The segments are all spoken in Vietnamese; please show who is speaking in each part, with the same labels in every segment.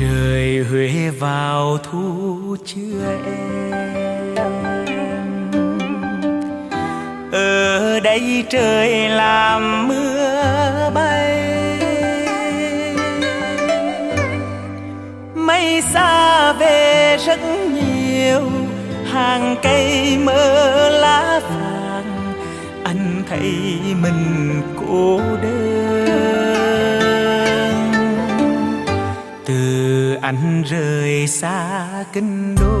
Speaker 1: trời huế vào thu chưa em? Ở đây trời làm mưa bay. Mây xa về rất nhiều, hàng cây mơ lá vàng. Anh thấy mình cô đơn. Anh rời xa kinh đô.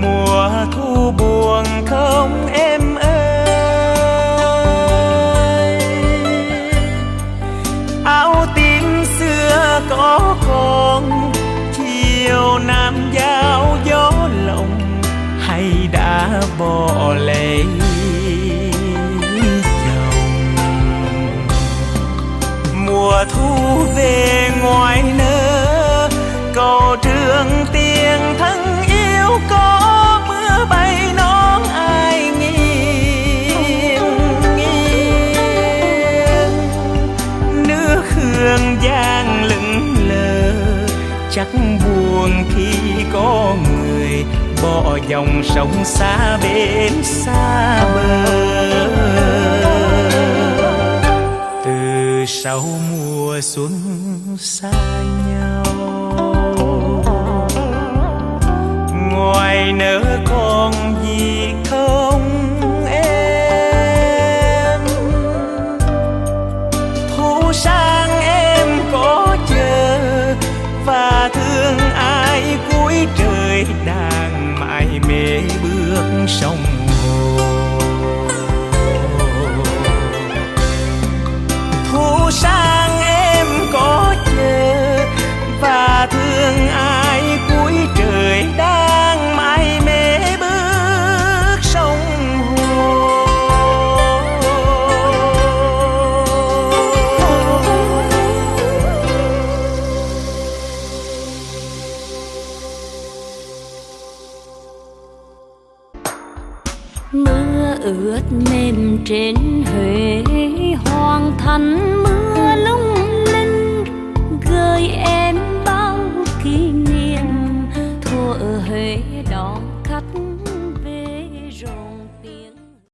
Speaker 1: Mùa thu buồn không em ơi. Áo tím xưa có còn, chiều nam giao gió lộng, hay đã bỏ lấy mùa thu về ngoài nơ cầu trường tiền thân yêu có mưa bay nón ai nghiêng nghiêng. Nước hương giang lững lờ, chắc buồn khi có người bỏ dòng sông xa bên xa bờ. Từ sau mùa xuân xa nhau. Ngoài nỡ còn gì không em? Thu sang em có chờ và thương ai cuối trời đang mãi mê bước sông hồ. Thu sang
Speaker 2: mưa ướt mềm trên huế, hoàng thành mưa lung linh, gợi em bao kỷ niệm. Thuở huế